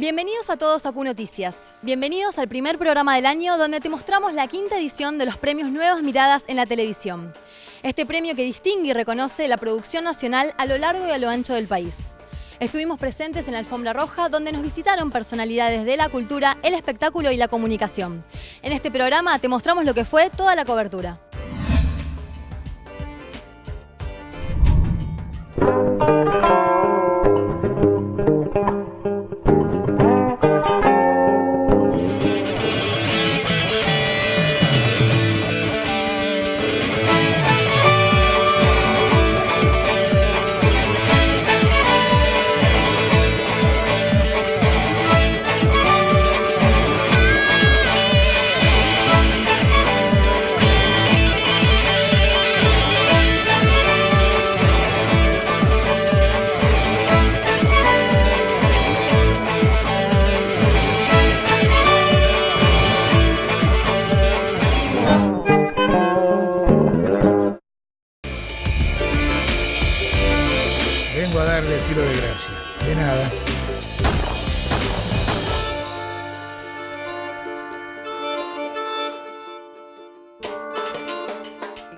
Bienvenidos a todos a Q Noticias. Bienvenidos al primer programa del año donde te mostramos la quinta edición de los premios Nuevas Miradas en la televisión. Este premio que distingue y reconoce la producción nacional a lo largo y a lo ancho del país. Estuvimos presentes en la Alfombra Roja donde nos visitaron personalidades de la cultura, el espectáculo y la comunicación. En este programa te mostramos lo que fue toda la cobertura.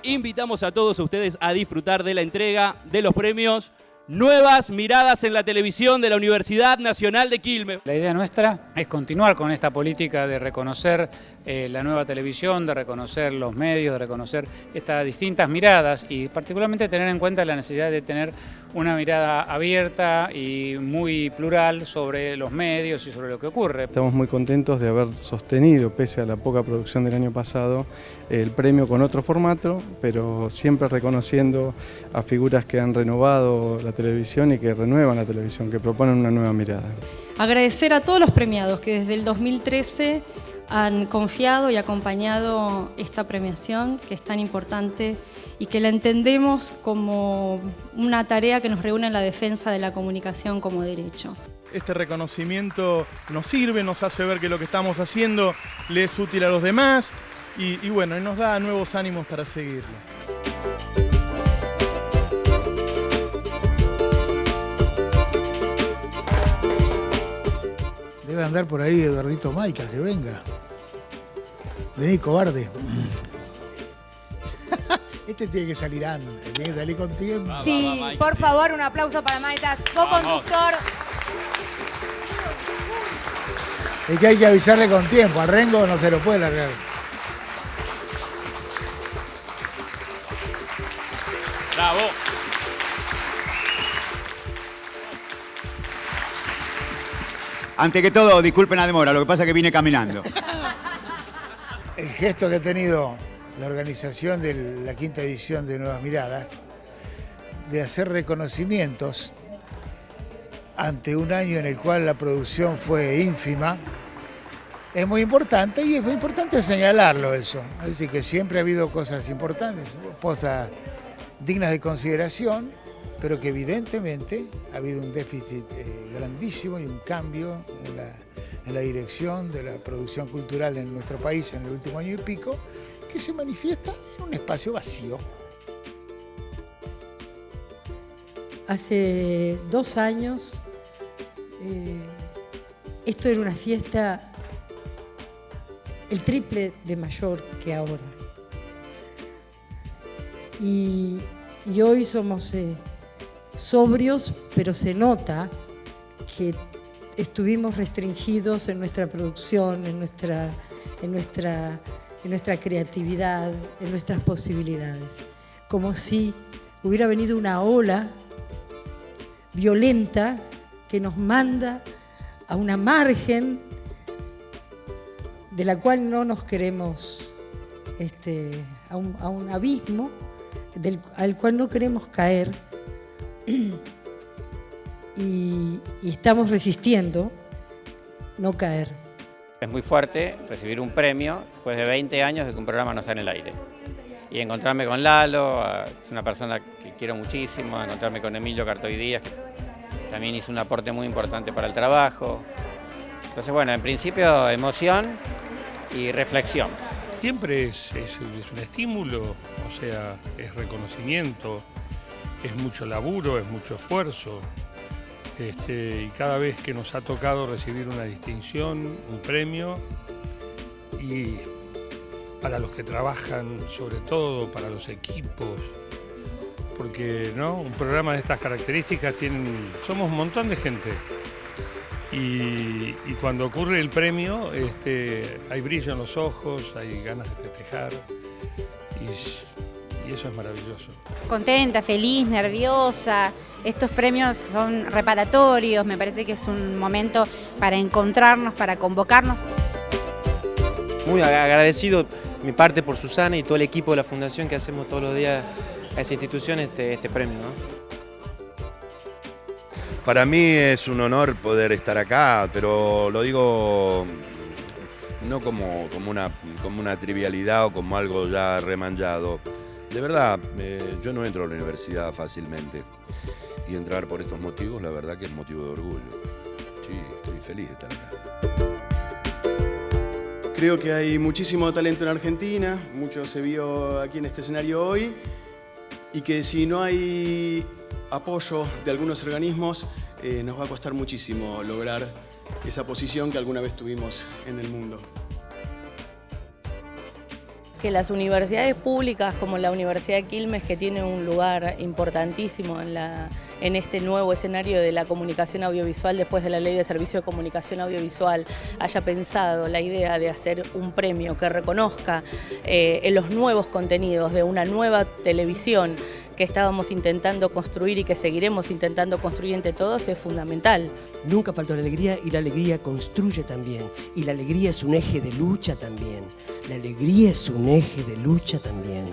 Invitamos a todos ustedes a disfrutar de la entrega de los premios Nuevas Miradas en la Televisión de la Universidad Nacional de Quilmes. La idea nuestra es continuar con esta política de reconocer eh, la nueva televisión, de reconocer los medios, de reconocer estas distintas miradas y particularmente tener en cuenta la necesidad de tener una mirada abierta y muy plural sobre los medios y sobre lo que ocurre. Estamos muy contentos de haber sostenido, pese a la poca producción del año pasado, el premio con otro formato, pero siempre reconociendo a figuras que han renovado la televisión y que renuevan la televisión, que proponen una nueva mirada. Agradecer a todos los premiados que desde el 2013 han confiado y acompañado esta premiación que es tan importante y que la entendemos como una tarea que nos reúne en la defensa de la comunicación como derecho. Este reconocimiento nos sirve, nos hace ver que lo que estamos haciendo le es útil a los demás y, y bueno, y nos da nuevos ánimos para seguirlo. Debe andar por ahí Eduardito Maica, que venga. Vení, cobarde. Este tiene que salir antes, tiene que salir con tiempo. Sí, por favor, un aplauso para Maitas, co-conductor. Es que hay que avisarle con tiempo, a Rengo no se lo puede largar. Bravo. Ante que todo, disculpen la demora, lo que pasa es que vine caminando. El gesto que ha tenido la organización de la quinta edición de Nuevas Miradas, de hacer reconocimientos ante un año en el cual la producción fue ínfima, es muy importante y es muy importante señalarlo eso. Es decir, que siempre ha habido cosas importantes, cosas dignas de consideración, pero que evidentemente ha habido un déficit eh, grandísimo y un cambio en la, en la dirección de la producción cultural en nuestro país en el último año y pico, que se manifiesta en un espacio vacío. Hace dos años eh, esto era una fiesta el triple de mayor que ahora. Y, y hoy somos eh, sobrios, pero se nota que estuvimos restringidos en nuestra producción, en nuestra, en nuestra, en nuestra creatividad, en nuestras posibilidades. Como si hubiera venido una ola violenta que nos manda a una margen de la cual no nos queremos, este, a, un, a un abismo al cual no queremos caer y, y estamos resistiendo no caer. Es muy fuerte recibir un premio después de 20 años de que un programa no está en el aire. Y encontrarme con Lalo, es una persona que quiero muchísimo, encontrarme con Emilio Cartoy Díaz, que también hizo un aporte muy importante para el trabajo. Entonces, bueno, en principio emoción y reflexión. Siempre es, es, es un estímulo, o sea, es reconocimiento, es mucho laburo, es mucho esfuerzo. Este, y cada vez que nos ha tocado recibir una distinción, un premio, y para los que trabajan, sobre todo para los equipos, porque ¿no? un programa de estas características tienen, somos un montón de gente. Y, y cuando ocurre el premio, este, hay brillo en los ojos, hay ganas de festejar y eso es maravilloso. Contenta, feliz, nerviosa. Estos premios son reparatorios, me parece que es un momento para encontrarnos, para convocarnos. Muy agradecido mi parte por Susana y todo el equipo de la Fundación que hacemos todos los días a esa institución este, este premio. ¿no? Para mí es un honor poder estar acá, pero lo digo no como, como, una, como una trivialidad o como algo ya remanjado. De verdad, yo no entro a la universidad fácilmente y entrar por estos motivos, la verdad que es motivo de orgullo. Sí, estoy feliz de estar acá. Creo que hay muchísimo talento en Argentina, mucho se vio aquí en este escenario hoy y que si no hay apoyo de algunos organismos, eh, nos va a costar muchísimo lograr esa posición que alguna vez tuvimos en el mundo. Que las universidades públicas como la Universidad de Quilmes, que tiene un lugar importantísimo en, la, en este nuevo escenario de la comunicación audiovisual después de la Ley de Servicio de Comunicación Audiovisual, haya pensado la idea de hacer un premio que reconozca eh, los nuevos contenidos de una nueva televisión que estábamos intentando construir y que seguiremos intentando construir entre todos es fundamental. Nunca faltó la alegría y la alegría construye también. Y la alegría es un eje de lucha también. La alegría es un eje de lucha también.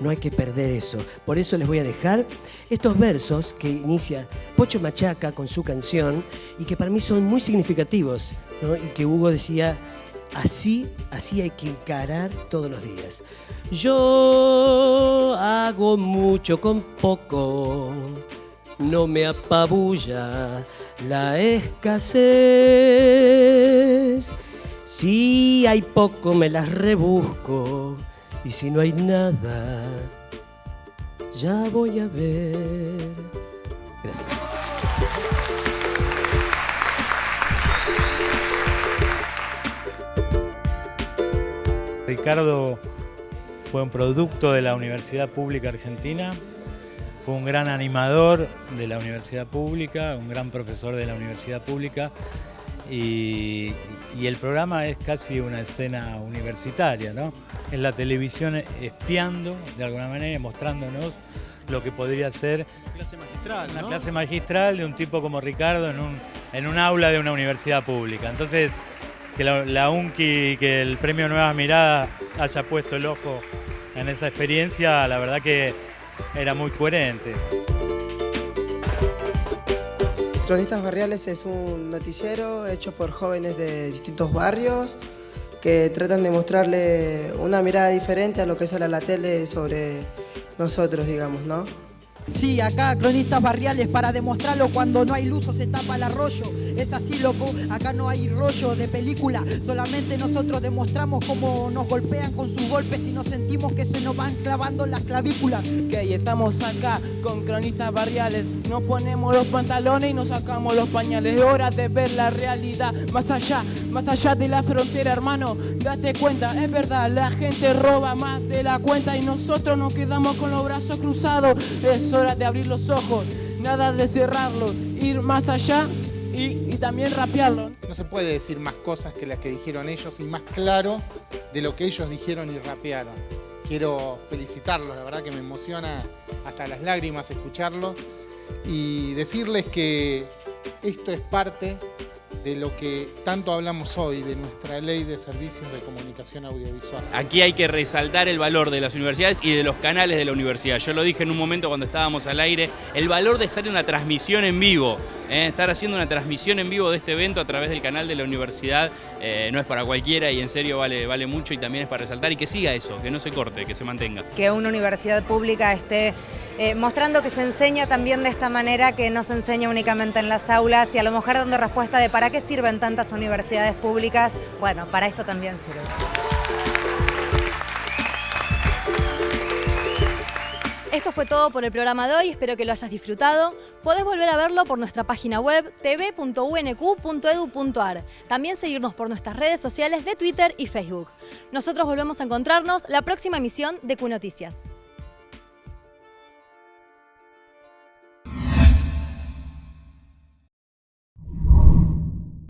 No hay que perder eso. Por eso les voy a dejar estos versos que inicia Pocho Machaca con su canción y que para mí son muy significativos. ¿no? Y que Hugo decía, así, así hay que encarar todos los días. Yo hago mucho con poco, no me apabulla la escasez. Si hay poco me las rebusco y si no hay nada, ya voy a ver. Gracias. Ricardo fue un producto de la Universidad Pública Argentina, fue un gran animador de la Universidad Pública, un gran profesor de la Universidad Pública y, y el programa es casi una escena universitaria, ¿no? En la televisión espiando de alguna manera, mostrándonos lo que podría ser clase magistral, una ¿no? clase magistral de un tipo como Ricardo en un, en un aula de una universidad pública. Entonces, que la, la UNCI, que el premio Nuevas Miradas haya puesto el ojo en esa experiencia, la verdad que era muy coherente. Cronistas Barriales es un noticiero hecho por jóvenes de distintos barrios que tratan de mostrarle una mirada diferente a lo que sale a la tele sobre nosotros, digamos, ¿no? Sí, acá cronistas barriales para demostrarlo cuando no hay luz o se tapa el arroyo. Es así, loco, acá no hay rollo de película. Solamente nosotros demostramos cómo nos golpean con sus golpes y nos sentimos que se nos van clavando las clavículas. Ok, estamos acá con cronistas barriales. Nos ponemos los pantalones y nos sacamos los pañales. Es hora de ver la realidad más allá, más allá de la frontera, hermano. Date cuenta, es verdad, la gente roba más de la cuenta y nosotros nos quedamos con los brazos cruzados. Es hora de abrir los ojos, nada de cerrarlos, ir más allá y, también rapearlo. No se puede decir más cosas que las que dijeron ellos y más claro de lo que ellos dijeron y rapearon. Quiero felicitarlos, la verdad que me emociona hasta las lágrimas escucharlo y decirles que esto es parte de lo que tanto hablamos hoy, de nuestra ley de servicios de comunicación audiovisual. Aquí hay que resaltar el valor de las universidades y de los canales de la universidad. Yo lo dije en un momento cuando estábamos al aire, el valor de estar en una transmisión en vivo, ¿eh? estar haciendo una transmisión en vivo de este evento a través del canal de la universidad eh, no es para cualquiera y en serio vale, vale mucho y también es para resaltar y que siga eso, que no se corte, que se mantenga. que una universidad pública esté eh, mostrando que se enseña también de esta manera, que no se enseña únicamente en las aulas y a lo mejor dando respuesta de para qué sirven tantas universidades públicas. Bueno, para esto también sirve. Esto fue todo por el programa de hoy, espero que lo hayas disfrutado. Podés volver a verlo por nuestra página web tv.unq.edu.ar. También seguirnos por nuestras redes sociales de Twitter y Facebook. Nosotros volvemos a encontrarnos la próxima emisión de Q.